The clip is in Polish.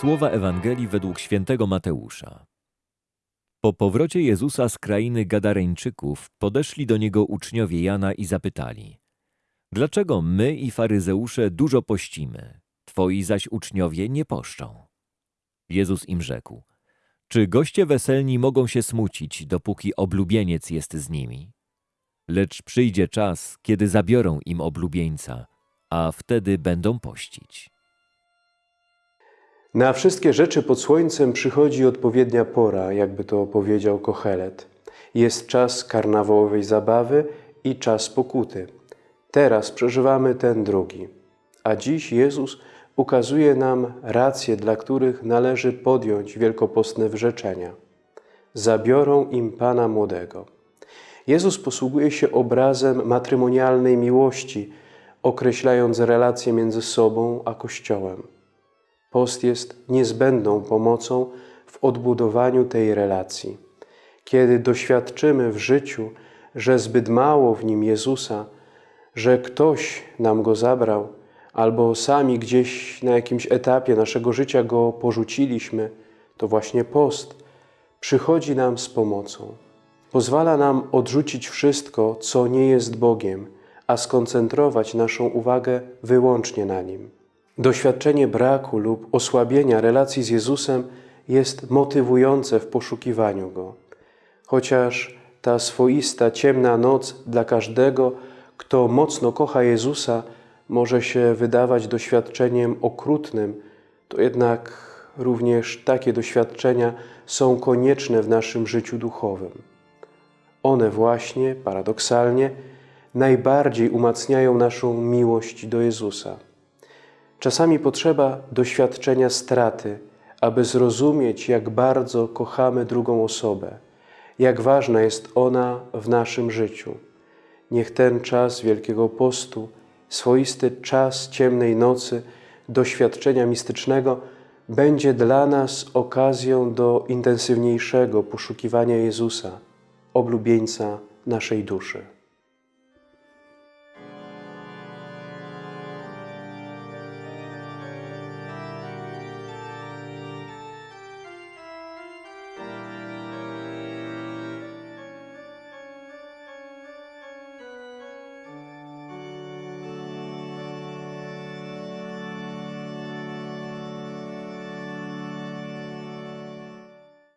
Słowa Ewangelii według świętego Mateusza. Po powrocie Jezusa z krainy Gadareńczyków podeszli do Niego uczniowie Jana i zapytali Dlaczego my i faryzeusze dużo pościmy, Twoi zaś uczniowie nie poszczą? Jezus im rzekł Czy goście weselni mogą się smucić, dopóki oblubieniec jest z nimi? Lecz przyjdzie czas, kiedy zabiorą im oblubieńca, a wtedy będą pościć. Na wszystkie rzeczy pod słońcem przychodzi odpowiednia pora, jakby to powiedział Kochelet. Jest czas karnawałowej zabawy i czas pokuty. Teraz przeżywamy ten drugi. A dziś Jezus ukazuje nam racje, dla których należy podjąć wielkopostne wyrzeczenia. Zabiorą im Pana Młodego. Jezus posługuje się obrazem matrymonialnej miłości, określając relacje między sobą a Kościołem. Post jest niezbędną pomocą w odbudowaniu tej relacji. Kiedy doświadczymy w życiu, że zbyt mało w nim Jezusa, że ktoś nam go zabrał, albo sami gdzieś na jakimś etapie naszego życia go porzuciliśmy, to właśnie post przychodzi nam z pomocą. Pozwala nam odrzucić wszystko, co nie jest Bogiem, a skoncentrować naszą uwagę wyłącznie na Nim. Doświadczenie braku lub osłabienia relacji z Jezusem jest motywujące w poszukiwaniu Go. Chociaż ta swoista, ciemna noc dla każdego, kto mocno kocha Jezusa, może się wydawać doświadczeniem okrutnym, to jednak również takie doświadczenia są konieczne w naszym życiu duchowym. One właśnie, paradoksalnie, najbardziej umacniają naszą miłość do Jezusa. Czasami potrzeba doświadczenia straty, aby zrozumieć, jak bardzo kochamy drugą osobę, jak ważna jest ona w naszym życiu. Niech ten czas Wielkiego Postu, swoisty czas ciemnej nocy, doświadczenia mistycznego, będzie dla nas okazją do intensywniejszego poszukiwania Jezusa, oblubieńca naszej duszy.